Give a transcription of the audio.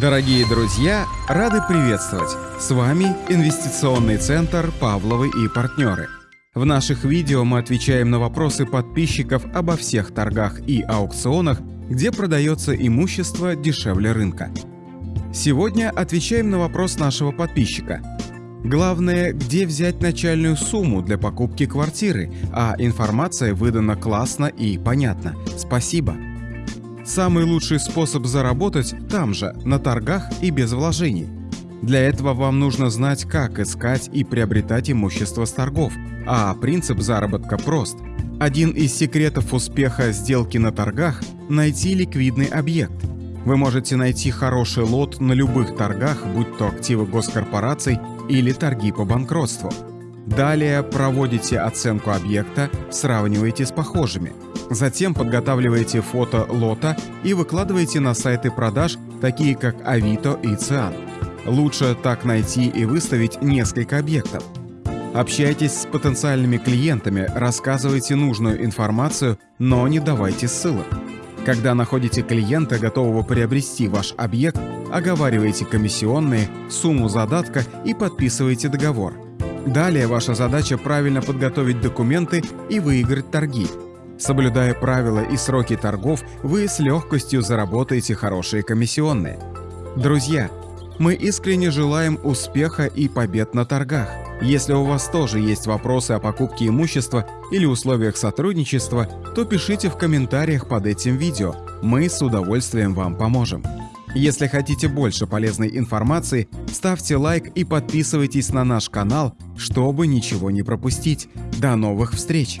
Дорогие друзья, рады приветствовать! С вами Инвестиционный центр «Павловы и партнеры». В наших видео мы отвечаем на вопросы подписчиков обо всех торгах и аукционах, где продается имущество дешевле рынка. Сегодня отвечаем на вопрос нашего подписчика. Главное, где взять начальную сумму для покупки квартиры, а информация выдана классно и понятно. Спасибо. Самый лучший способ заработать там же, на торгах и без вложений. Для этого вам нужно знать, как искать и приобретать имущество с торгов, а принцип заработка прост. Один из секретов успеха сделки на торгах – найти ликвидный объект. Вы можете найти хороший лот на любых торгах, будь то активы госкорпораций или торги по банкротству. Далее проводите оценку объекта, сравниваете с похожими. Затем подготавливаете фото лота и выкладываете на сайты продаж, такие как Авито и Циан. Лучше так найти и выставить несколько объектов. Общайтесь с потенциальными клиентами, рассказывайте нужную информацию, но не давайте ссылок. Когда находите клиента, готового приобрести ваш объект, оговаривайте комиссионные, сумму задатка и подписывайте договор. Далее ваша задача правильно подготовить документы и выиграть торги. Соблюдая правила и сроки торгов, вы с легкостью заработаете хорошие комиссионные. Друзья, мы искренне желаем успеха и побед на торгах. Если у вас тоже есть вопросы о покупке имущества или условиях сотрудничества, то пишите в комментариях под этим видео. Мы с удовольствием вам поможем. Если хотите больше полезной информации, ставьте лайк и подписывайтесь на наш канал, чтобы ничего не пропустить. До новых встреч!